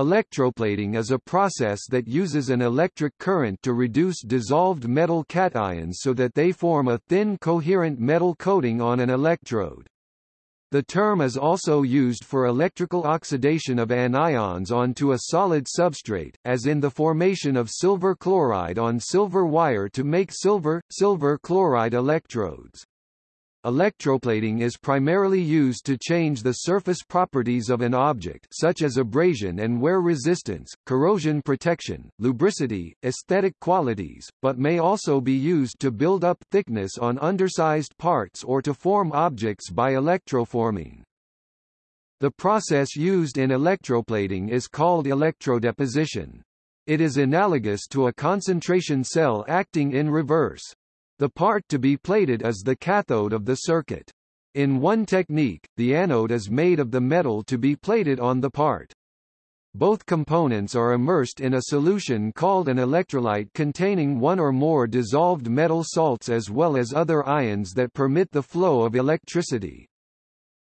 Electroplating is a process that uses an electric current to reduce dissolved metal cations so that they form a thin coherent metal coating on an electrode. The term is also used for electrical oxidation of anions onto a solid substrate, as in the formation of silver chloride on silver wire to make silver-silver chloride electrodes. Electroplating is primarily used to change the surface properties of an object such as abrasion and wear resistance, corrosion protection, lubricity, aesthetic qualities, but may also be used to build up thickness on undersized parts or to form objects by electroforming. The process used in electroplating is called electrodeposition. It is analogous to a concentration cell acting in reverse. The part to be plated is the cathode of the circuit. In one technique, the anode is made of the metal to be plated on the part. Both components are immersed in a solution called an electrolyte containing one or more dissolved metal salts as well as other ions that permit the flow of electricity.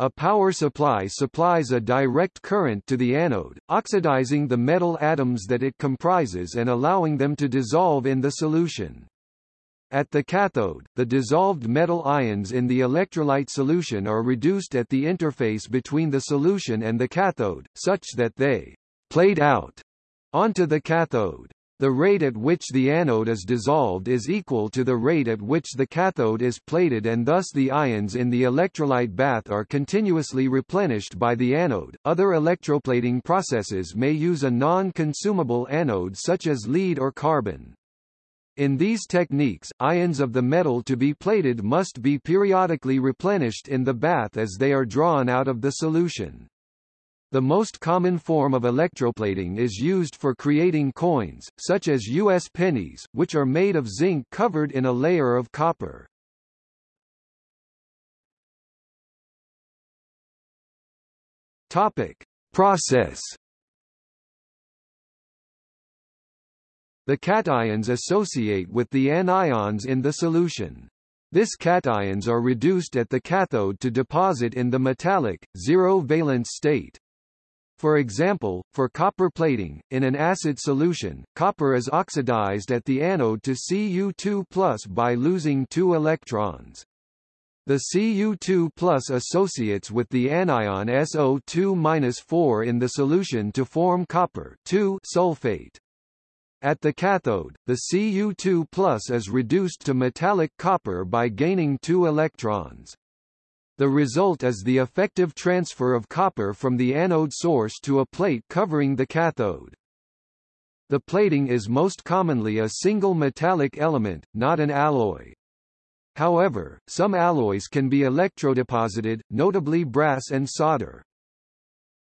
A power supply supplies a direct current to the anode, oxidizing the metal atoms that it comprises and allowing them to dissolve in the solution. At the cathode, the dissolved metal ions in the electrolyte solution are reduced at the interface between the solution and the cathode, such that they plate out onto the cathode. The rate at which the anode is dissolved is equal to the rate at which the cathode is plated and thus the ions in the electrolyte bath are continuously replenished by the anode. Other electroplating processes may use a non-consumable anode such as lead or carbon. In these techniques, ions of the metal to be plated must be periodically replenished in the bath as they are drawn out of the solution. The most common form of electroplating is used for creating coins, such as U.S. pennies, which are made of zinc covered in a layer of copper. Topic. Process The cations associate with the anions in the solution. This cations are reduced at the cathode to deposit in the metallic, zero-valence state. For example, for copper plating, in an acid solution, copper is oxidized at the anode to Cu2 by losing two electrons. The Cu2 associates with the anion SO2-4 in the solution to form copper sulfate. At the cathode, the Cu2 is reduced to metallic copper by gaining two electrons. The result is the effective transfer of copper from the anode source to a plate covering the cathode. The plating is most commonly a single metallic element, not an alloy. However, some alloys can be electrodeposited, notably brass and solder.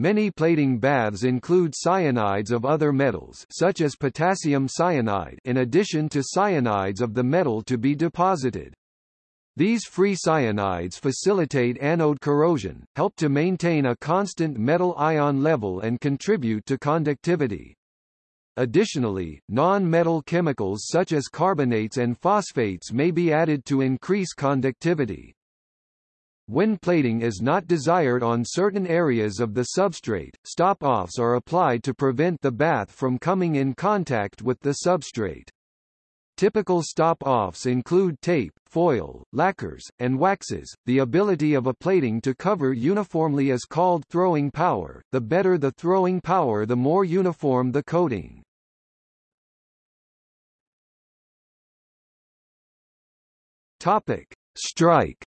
Many plating baths include cyanides of other metals such as potassium cyanide in addition to cyanides of the metal to be deposited. These free cyanides facilitate anode corrosion, help to maintain a constant metal ion level and contribute to conductivity. Additionally, non-metal chemicals such as carbonates and phosphates may be added to increase conductivity. When plating is not desired on certain areas of the substrate, stop-offs are applied to prevent the bath from coming in contact with the substrate. Typical stop-offs include tape, foil, lacquers, and waxes. The ability of a plating to cover uniformly is called throwing power. The better the throwing power the more uniform the coating. Topic: Strike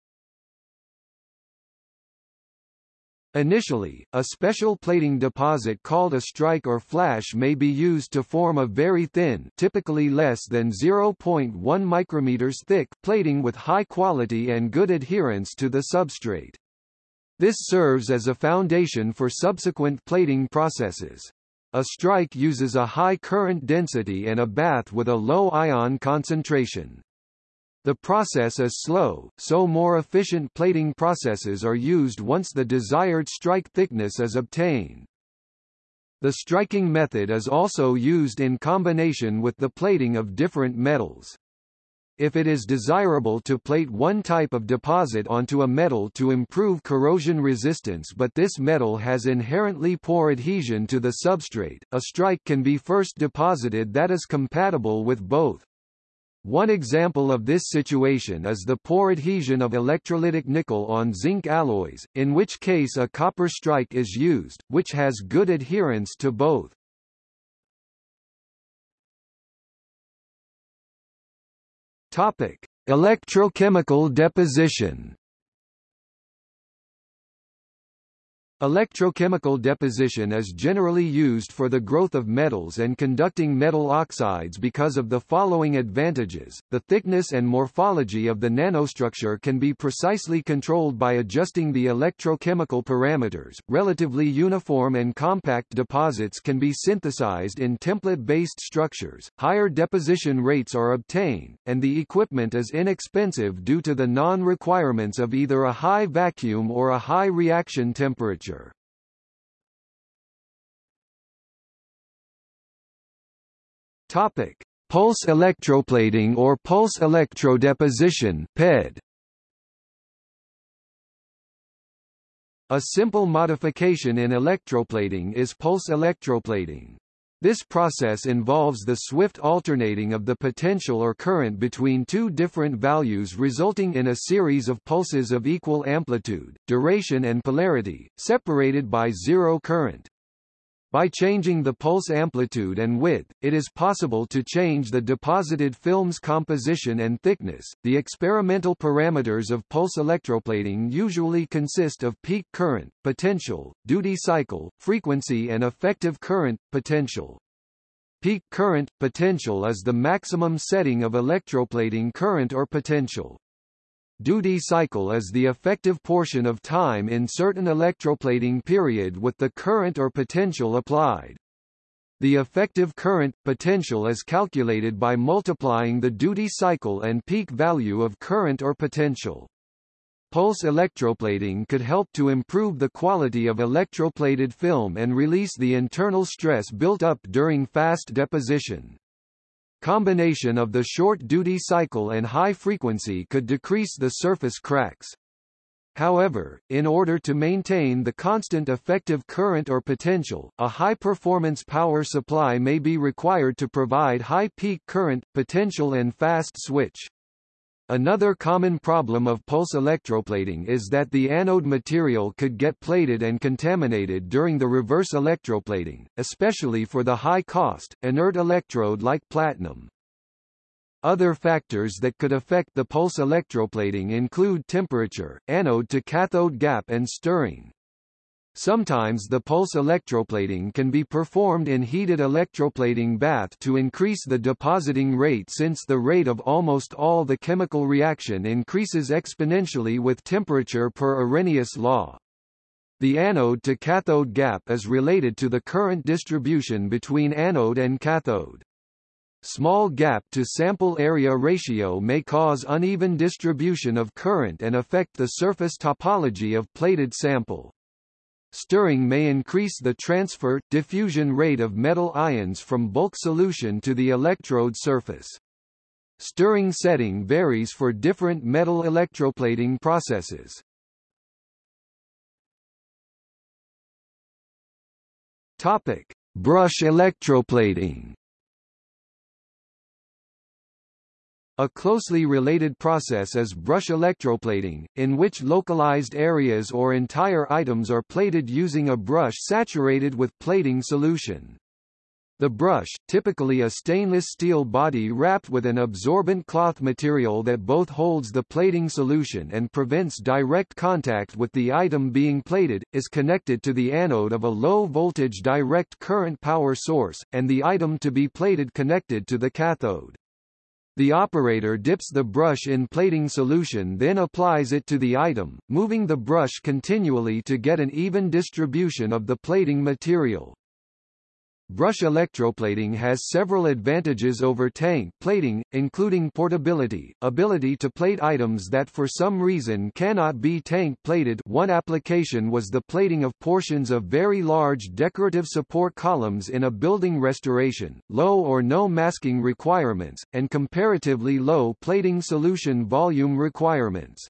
Initially, a special plating deposit called a strike or flash may be used to form a very thin typically less than 0.1 micrometers thick plating with high quality and good adherence to the substrate. This serves as a foundation for subsequent plating processes. A strike uses a high current density and a bath with a low ion concentration. The process is slow, so more efficient plating processes are used once the desired strike thickness is obtained. The striking method is also used in combination with the plating of different metals. If it is desirable to plate one type of deposit onto a metal to improve corrosion resistance but this metal has inherently poor adhesion to the substrate, a strike can be first deposited that is compatible with both. One example of this situation is the poor adhesion of electrolytic nickel on zinc alloys, in which case a copper strike is used, which has good adherence to both. Topic: Electrochemical deposition. Electrochemical deposition is generally used for the growth of metals and conducting metal oxides because of the following advantages. The thickness and morphology of the nanostructure can be precisely controlled by adjusting the electrochemical parameters. Relatively uniform and compact deposits can be synthesized in template-based structures. Higher deposition rates are obtained, and the equipment is inexpensive due to the non-requirements of either a high vacuum or a high reaction temperature Topic: Pulse electroplating or pulse electrodeposition (PED). A simple modification in electroplating is pulse electroplating. This process involves the swift alternating of the potential or current between two different values resulting in a series of pulses of equal amplitude, duration and polarity, separated by zero current. By changing the pulse amplitude and width, it is possible to change the deposited film's composition and thickness. The experimental parameters of pulse electroplating usually consist of peak current, potential, duty cycle, frequency and effective current, potential. Peak current, potential is the maximum setting of electroplating current or potential. Duty cycle is the effective portion of time in certain electroplating period with the current or potential applied. The effective current, potential is calculated by multiplying the duty cycle and peak value of current or potential. Pulse electroplating could help to improve the quality of electroplated film and release the internal stress built up during fast deposition. Combination of the short duty cycle and high frequency could decrease the surface cracks. However, in order to maintain the constant effective current or potential, a high-performance power supply may be required to provide high peak current, potential and fast switch. Another common problem of pulse electroplating is that the anode material could get plated and contaminated during the reverse electroplating, especially for the high-cost, inert electrode like platinum. Other factors that could affect the pulse electroplating include temperature, anode to cathode gap and stirring. Sometimes the pulse electroplating can be performed in heated electroplating bath to increase the depositing rate since the rate of almost all the chemical reaction increases exponentially with temperature per Arrhenius law. The anode to cathode gap is related to the current distribution between anode and cathode. Small gap to sample area ratio may cause uneven distribution of current and affect the surface topology of plated sample. Stirring may increase the transfer diffusion rate of metal ions from bulk solution to the electrode surface. Stirring setting varies for different metal electroplating processes. Topic: Brush electroplating. A closely related process is brush electroplating, in which localized areas or entire items are plated using a brush saturated with plating solution. The brush, typically a stainless steel body wrapped with an absorbent cloth material that both holds the plating solution and prevents direct contact with the item being plated, is connected to the anode of a low-voltage direct current power source, and the item to be plated connected to the cathode. The operator dips the brush in plating solution then applies it to the item, moving the brush continually to get an even distribution of the plating material. Brush electroplating has several advantages over tank plating, including portability, ability to plate items that for some reason cannot be tank plated one application was the plating of portions of very large decorative support columns in a building restoration, low or no masking requirements, and comparatively low plating solution volume requirements.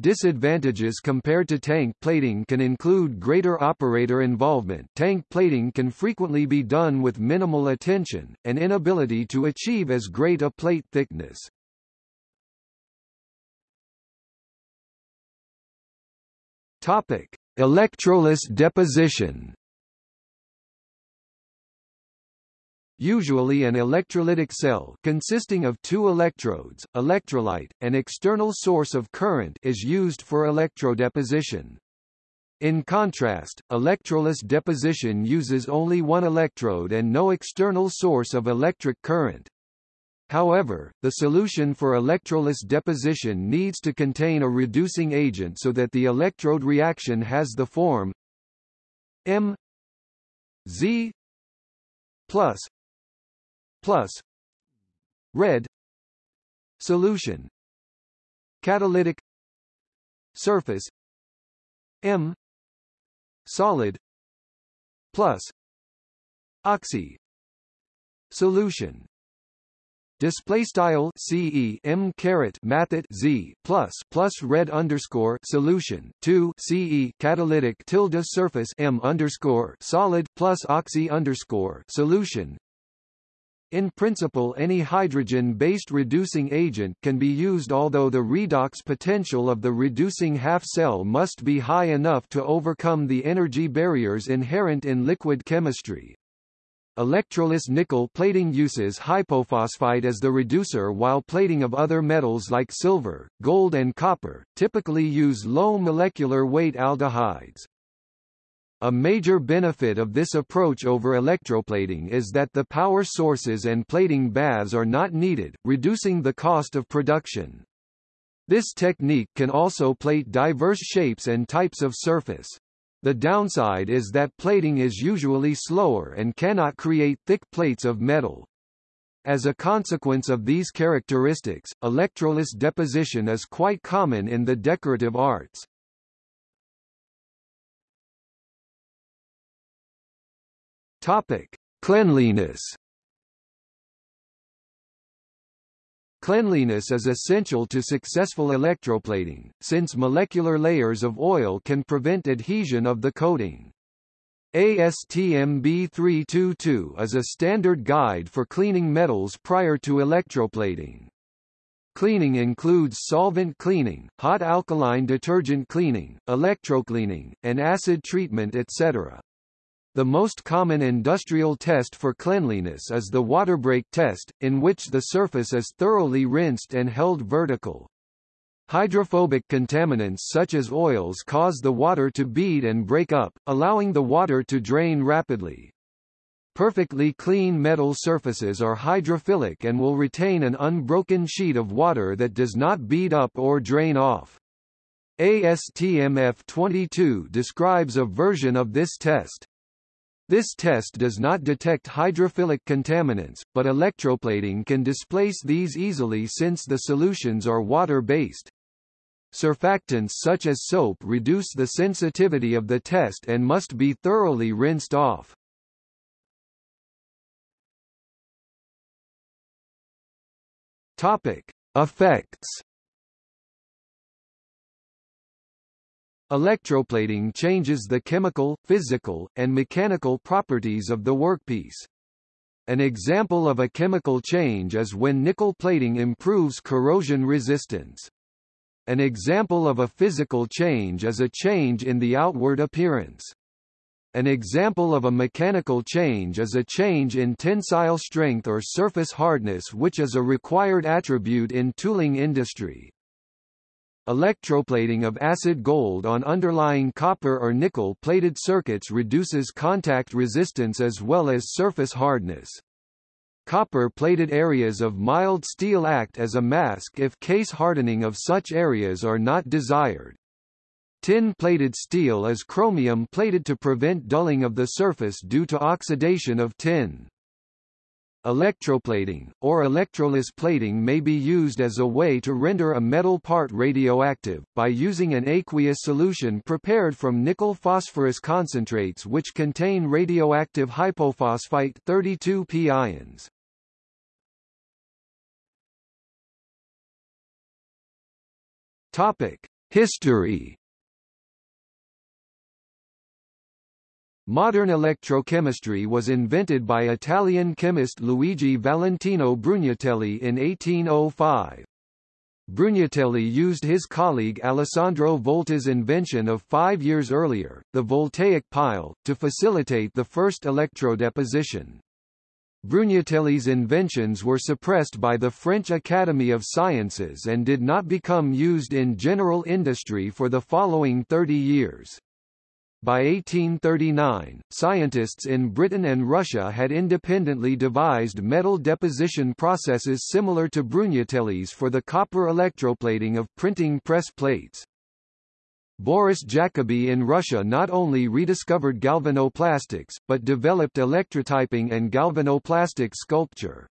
Disadvantages compared to tank plating can include greater operator involvement tank plating can frequently be done with minimal attention, and inability to achieve as great a plate thickness. Topic. Electroless deposition Usually an electrolytic cell consisting of two electrodes, electrolyte, an external source of current is used for electrodeposition. In contrast, electroless deposition uses only one electrode and no external source of electric current. However, the solution for electroless deposition needs to contain a reducing agent so that the electrode reaction has the form M Z plus plus. Red. Solution. Catalytic. Surface. M. Solid. Plus. Oxy. Solution. Display style CE M caret mathet Z plus plus red underscore solution two CE catalytic tilde surface M underscore solid plus oxy underscore solution in principle any hydrogen-based reducing agent can be used although the redox potential of the reducing half-cell must be high enough to overcome the energy barriers inherent in liquid chemistry. Electroless nickel plating uses hypophosphite as the reducer while plating of other metals like silver, gold and copper, typically use low molecular weight aldehydes. A major benefit of this approach over electroplating is that the power sources and plating baths are not needed, reducing the cost of production. This technique can also plate diverse shapes and types of surface. The downside is that plating is usually slower and cannot create thick plates of metal. As a consequence of these characteristics, electroless deposition is quite common in the decorative arts. Topic: Cleanliness. Cleanliness is essential to successful electroplating, since molecular layers of oil can prevent adhesion of the coating. ASTM B322 is a standard guide for cleaning metals prior to electroplating. Cleaning includes solvent cleaning, hot alkaline detergent cleaning, electrocleaning, and acid treatment etc. The most common industrial test for cleanliness is the water-break test, in which the surface is thoroughly rinsed and held vertical. Hydrophobic contaminants such as oils cause the water to bead and break up, allowing the water to drain rapidly. Perfectly clean metal surfaces are hydrophilic and will retain an unbroken sheet of water that does not bead up or drain off. ASTM-F22 describes a version of this test. This test does not detect hydrophilic contaminants, but electroplating can displace these easily since the solutions are water-based. Surfactants such as soap reduce the sensitivity of the test and must be thoroughly rinsed off. Topic: Effects Electroplating changes the chemical, physical, and mechanical properties of the workpiece. An example of a chemical change is when nickel plating improves corrosion resistance. An example of a physical change is a change in the outward appearance. An example of a mechanical change is a change in tensile strength or surface hardness which is a required attribute in tooling industry. Electroplating of acid gold on underlying copper or nickel-plated circuits reduces contact resistance as well as surface hardness. Copper-plated areas of mild steel act as a mask if case hardening of such areas are not desired. Tin-plated steel is chromium-plated to prevent dulling of the surface due to oxidation of tin. Electroplating, or electroless plating may be used as a way to render a metal part radioactive, by using an aqueous solution prepared from nickel-phosphorus concentrates which contain radioactive hypophosphite 32P ions. History Modern electrochemistry was invented by Italian chemist Luigi Valentino Brugnatelli in 1805. Brugnatelli used his colleague Alessandro Volta's invention of five years earlier, the voltaic pile, to facilitate the first electrodeposition. Brugnatelli's inventions were suppressed by the French Academy of Sciences and did not become used in general industry for the following 30 years. By 1839, scientists in Britain and Russia had independently devised metal deposition processes similar to Brugnatelli's for the copper electroplating of printing press plates. Boris Jacobi in Russia not only rediscovered galvanoplastics, but developed electrotyping and galvanoplastic sculpture.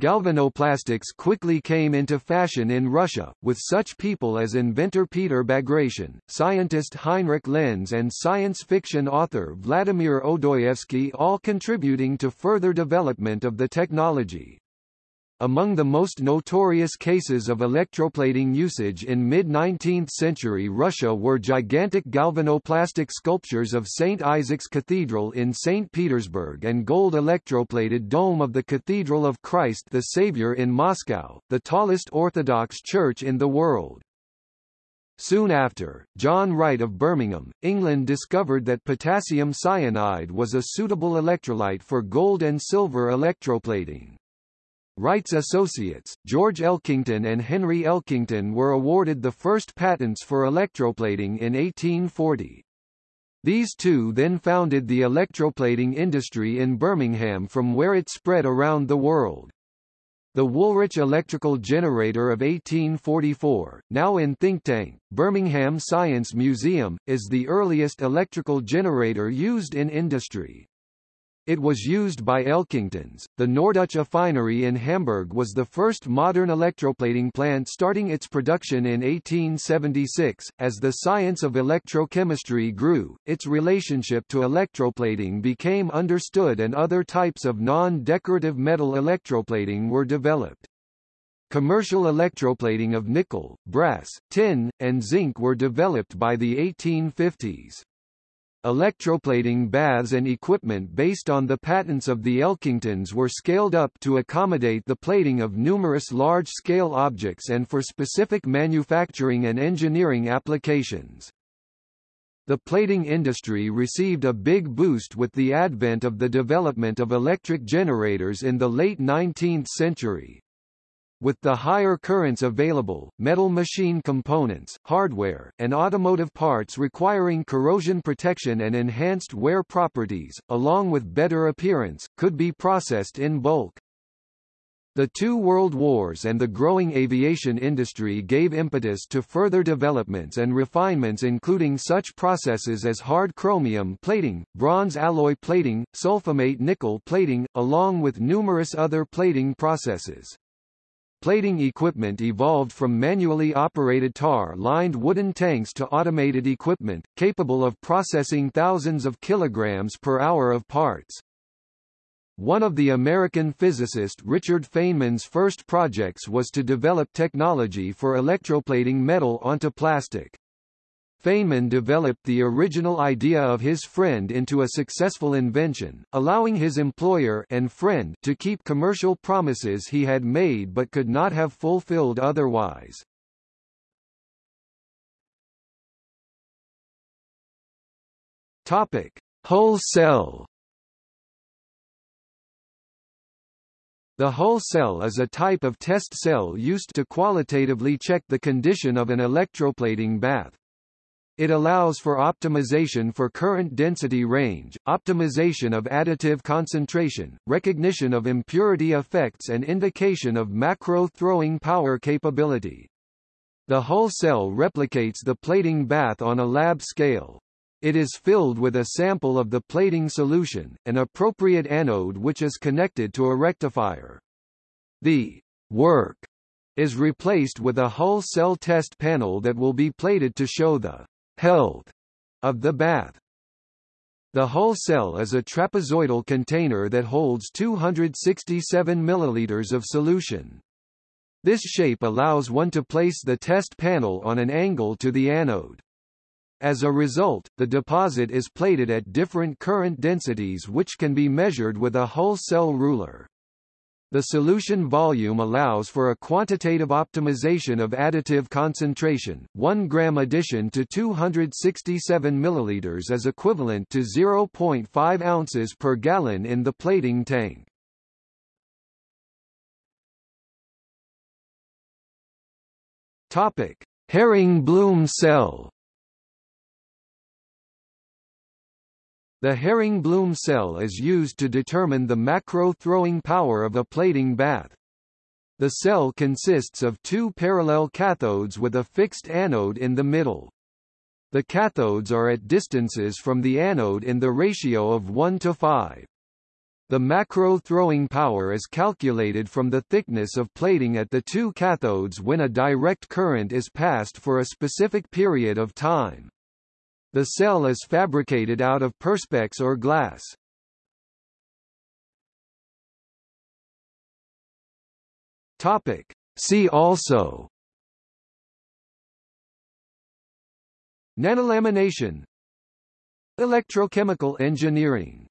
Galvanoplastics quickly came into fashion in Russia, with such people as inventor Peter Bagration, scientist Heinrich Lenz and science fiction author Vladimir Odoyevsky all contributing to further development of the technology. Among the most notorious cases of electroplating usage in mid-19th century Russia were gigantic galvanoplastic sculptures of St. Isaac's Cathedral in St. Petersburg and gold electroplated dome of the Cathedral of Christ the Saviour in Moscow, the tallest Orthodox church in the world. Soon after, John Wright of Birmingham, England discovered that potassium cyanide was a suitable electrolyte for gold and silver electroplating. Wright's associates, George Elkington and Henry Elkington were awarded the first patents for electroplating in 1840. These two then founded the electroplating industry in Birmingham from where it spread around the world. The Woolwich electrical generator of 1844, now in think tank, Birmingham Science Museum, is the earliest electrical generator used in industry. It was used by Elkingtons. The Norddeutsche Affinerie in Hamburg was the first modern electroplating plant starting its production in 1876. As the science of electrochemistry grew, its relationship to electroplating became understood and other types of non-decorative metal electroplating were developed. Commercial electroplating of nickel, brass, tin, and zinc were developed by the 1850s. Electroplating baths and equipment based on the patents of the Elkingtons were scaled up to accommodate the plating of numerous large-scale objects and for specific manufacturing and engineering applications. The plating industry received a big boost with the advent of the development of electric generators in the late 19th century. With the higher currents available, metal machine components, hardware, and automotive parts requiring corrosion protection and enhanced wear properties, along with better appearance, could be processed in bulk. The two world wars and the growing aviation industry gave impetus to further developments and refinements including such processes as hard chromium plating, bronze alloy plating, sulfamate nickel plating, along with numerous other plating processes. Plating equipment evolved from manually operated tar-lined wooden tanks to automated equipment, capable of processing thousands of kilograms per hour of parts. One of the American physicist Richard Feynman's first projects was to develop technology for electroplating metal onto plastic. Feynman developed the original idea of his friend into a successful invention, allowing his employer and friend to keep commercial promises he had made but could not have fulfilled otherwise. Topic: Hull cell. The Hull cell is a type of test cell used to qualitatively check the condition of an electroplating bath. It allows for optimization for current density range, optimization of additive concentration, recognition of impurity effects and indication of macro throwing power capability. The hull cell replicates the plating bath on a lab scale. It is filled with a sample of the plating solution, an appropriate anode which is connected to a rectifier. The work is replaced with a hull cell test panel that will be plated to show the health of the bath. The hull cell is a trapezoidal container that holds 267 milliliters of solution. This shape allows one to place the test panel on an angle to the anode. As a result, the deposit is plated at different current densities which can be measured with a hull cell ruler. The solution volume allows for a quantitative optimization of additive concentration. 1 gram addition to 267 milliliters is equivalent to 0.5 ounces per gallon in the plating tank. Topic: Haring-Blum cell. The Haring-Blum cell is used to determine the macro-throwing power of a plating bath. The cell consists of two parallel cathodes with a fixed anode in the middle. The cathodes are at distances from the anode in the ratio of 1 to 5. The macro throwing power is calculated from the thickness of plating at the two cathodes when a direct current is passed for a specific period of time. The cell is fabricated out of perspex or glass. Topic. See also Nanolamination Electrochemical engineering